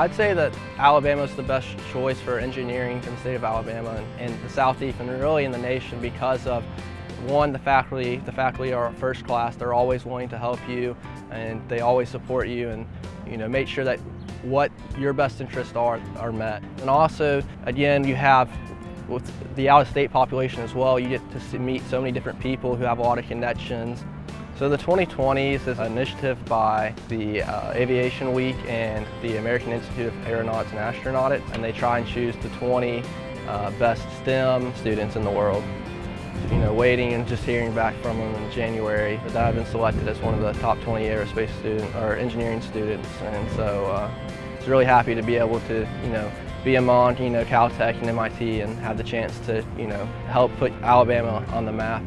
I'd say that Alabama is the best choice for engineering in the state of Alabama and, and the Southeast and really in the nation because of one, the faculty, the faculty are first class. They're always willing to help you and they always support you and you know make sure that what your best interests are are met. And also, again, you have with the out-of-state population as well, you get to meet so many different people who have a lot of connections. So the 20 Twenties is an initiative by the uh, Aviation Week and the American Institute of Aeronautics and Astronautics, and they try and choose the 20 uh, best STEM students in the world. You know, waiting and just hearing back from them in January that I've been selected as one of the top 20 aerospace student or engineering students, and so uh, it's really happy to be able to, you know, be among, you know, Caltech and MIT and have the chance to, you know, help put Alabama on the map.